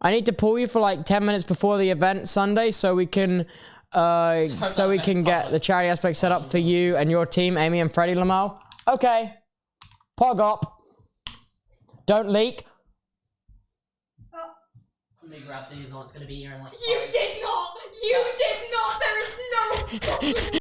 I need to pull you for like 10 minutes before the event Sunday so we can uh so we can get the charity aspect set up for you and your team, Amy and Freddie Lamel. Okay. Pog up. Don't leak. Let me grab these or It's gonna be here in like. You did not! You did not! There is no